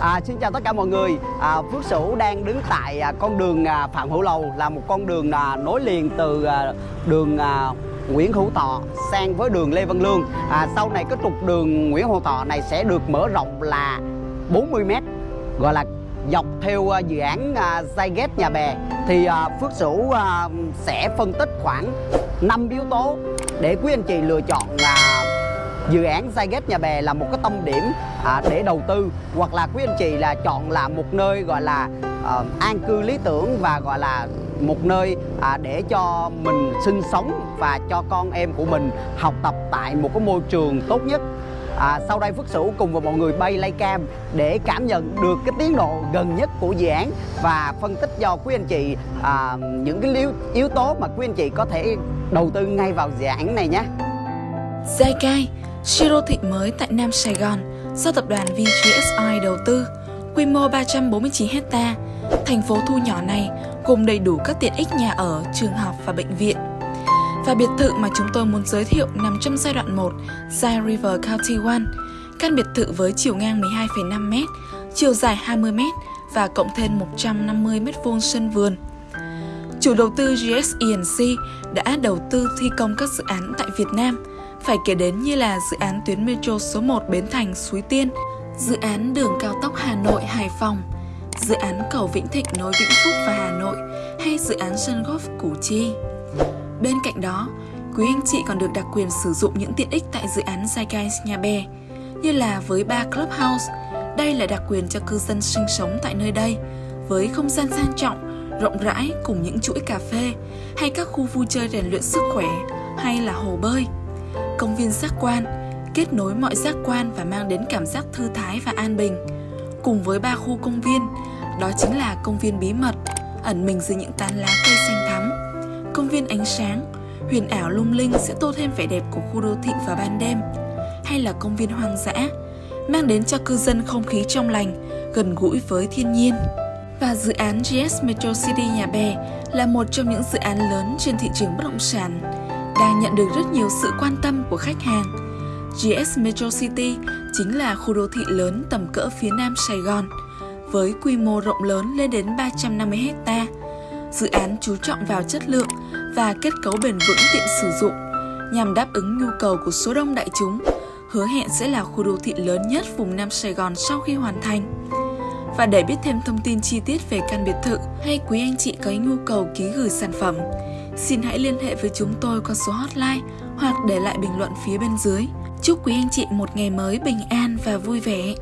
À, xin chào tất cả mọi người. À, Phước Sửu đang đứng tại à, con đường à, Phạm Hữu Lầu là một con đường à, nối liền từ à, đường à, Nguyễn Hữu Thọ sang với đường Lê Văn Lương. À, sau này cái trục đường Nguyễn Hữu Thọ này sẽ được mở rộng là 40 m gọi là dọc theo à, dự án à, Zyget Nhà Bè thì à, Phước Sửu à, sẽ phân tích khoảng 5 yếu tố để quý anh chị lựa chọn à, dự án Zyget Nhà Bè là một cái tâm điểm à, để đầu tư hoặc là quý anh chị là chọn là một nơi gọi là à, an cư lý tưởng và gọi là một nơi à, để cho mình sinh sống và cho con em của mình học tập tại một cái môi trường tốt nhất À, sau đây Phước Sửu cùng với mọi người bay lay cam để cảm nhận được cái tiến độ gần nhất của dự án và phân tích cho quý anh chị à, những cái yếu, yếu tố mà quý anh chị có thể đầu tư ngay vào dự án này nhé. Zykai, siêu đô thị mới tại Nam Sài Gòn do tập đoàn VGSI đầu tư, quy mô 349 hecta. Thành phố thu nhỏ này gồm đầy đủ các tiện ích nhà ở, trường học và bệnh viện. Và biệt thự mà chúng tôi muốn giới thiệu nằm trong giai đoạn 1, Zai River County One. Căn biệt thự với chiều ngang 12,5m, chiều dài 20m và cộng thêm 150m2 sân vườn. Chủ đầu tư GSENC đã đầu tư thi công các dự án tại Việt Nam, phải kể đến như là dự án tuyến metro số 1 Bến Thành Suối Tiên, dự án đường cao tốc Hà Nội Hải Phòng, dự án cầu Vĩnh Thịnh nối Vĩnh Phúc và Hà Nội hay dự án sân golf Củ Chi. Bên cạnh đó, quý anh chị còn được đặc quyền sử dụng những tiện ích tại dự án Zeitgeist Nhà Bè, như là với ba Clubhouse, đây là đặc quyền cho cư dân sinh sống tại nơi đây, với không gian sang trọng, rộng rãi cùng những chuỗi cà phê hay các khu vui chơi rèn luyện sức khỏe hay là hồ bơi. Công viên giác quan, kết nối mọi giác quan và mang đến cảm giác thư thái và an bình. Cùng với ba khu công viên, đó chính là công viên bí mật, ẩn mình dưới những tán lá cây xanh thắm, công viên ánh sáng, huyền ảo lung linh sẽ tô thêm vẻ đẹp của khu đô thị vào ban đêm, hay là công viên hoang dã, mang đến cho cư dân không khí trong lành, gần gũi với thiên nhiên. Và dự án GS Metro City Nhà Bè là một trong những dự án lớn trên thị trường bất động sản, đang nhận được rất nhiều sự quan tâm của khách hàng. GS Metro City chính là khu đô thị lớn tầm cỡ phía nam Sài Gòn, với quy mô rộng lớn lên đến 350 hecta. Dự án chú trọng vào chất lượng và kết cấu bền vững tiện sử dụng nhằm đáp ứng nhu cầu của số đông đại chúng, hứa hẹn sẽ là khu đô thị lớn nhất vùng Nam Sài Gòn sau khi hoàn thành. Và để biết thêm thông tin chi tiết về căn biệt thự hay quý anh chị có nhu cầu ký gửi sản phẩm, xin hãy liên hệ với chúng tôi qua số hotline hoặc để lại bình luận phía bên dưới. Chúc quý anh chị một ngày mới bình an và vui vẻ.